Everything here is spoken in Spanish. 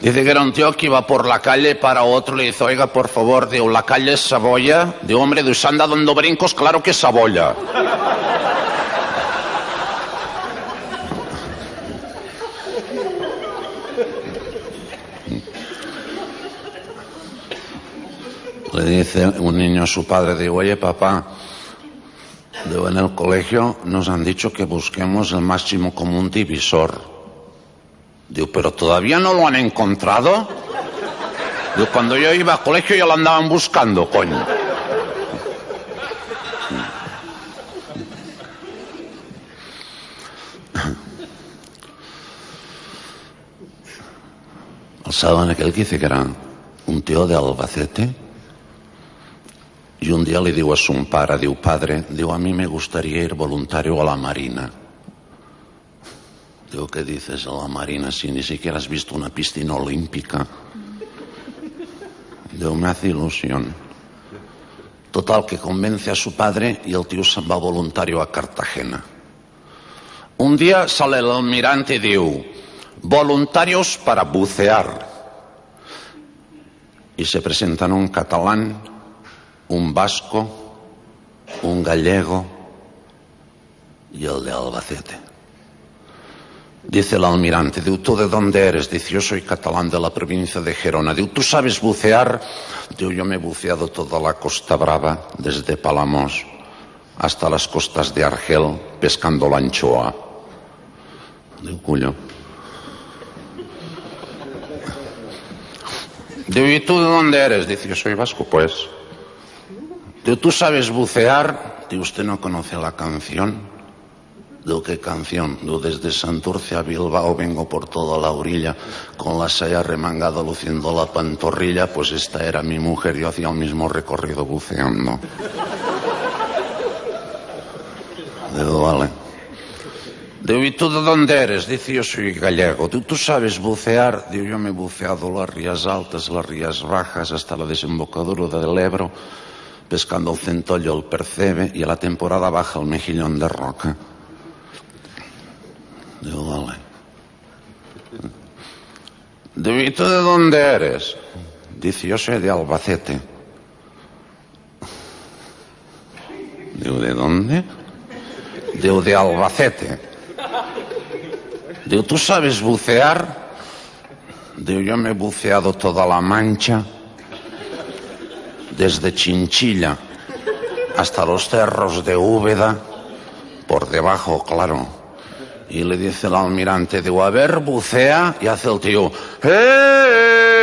Dice que era un tío que iba por la calle para otro, le dice, oiga, por favor, digo, la calle es Saboya. De hombre, de anda dando brincos, claro que es Saboya. Le dice un niño a su padre, digo, oye papá, digo, en el colegio nos han dicho que busquemos el máximo común divisor. Digo, pero todavía no lo han encontrado. Digo, cuando yo iba al colegio ya lo andaban buscando, coño. El aquel que dice que era un tío de Albacete y un día le digo a su pare, digo, padre, digo, a mí me gustaría ir voluntario a la Marina. Digo, ¿qué dices a la Marina si ni siquiera has visto una piscina olímpica? Digo, me hace ilusión. Total, que convence a su padre y el tío va voluntario a Cartagena. Un día sale el almirante y digo, voluntarios para bucear. Y se presentan un catalán, un vasco, un gallego y el de Albacete. Dice el almirante, ¿tú de dónde eres? Dice, yo soy catalán de la provincia de Gerona. Digo, ¿tú sabes bucear? Digo, yo me he buceado toda la Costa Brava, desde Palamos hasta las costas de Argel, pescando la anchoa. Digo, cuyo. Digo, ¿y tú de dónde eres? Dice, yo soy vasco, pues. ¿tú sabes bucear? Digo, ¿usted no conoce la canción? Digo, ¿qué canción? Digo, desde Santurce a Bilbao vengo por toda la orilla con la saya remangada luciendo la pantorrilla, pues esta era mi mujer, yo hacía el mismo recorrido buceando. Digo, vale. Digo, ¿y tú de dónde eres? Dice, yo soy gallego. ¿Tú, ¿Tú sabes bucear? Digo, yo me he buceado las rías altas, las rías bajas, hasta la desembocadura del Ebro pescando el centollo, el percebe y a la temporada baja el mejillón de roca. Digo, vale. ¿y tú de dónde eres? Dice, yo soy de Albacete. Digo, ¿de dónde? Digo, de Albacete. Digo, ¿tú sabes bucear? Digo, yo me he buceado toda la mancha desde Chinchilla hasta los cerros de Úbeda, por debajo, claro. Y le dice el almirante, digo, a bucea, y hace el tío, ¡eh!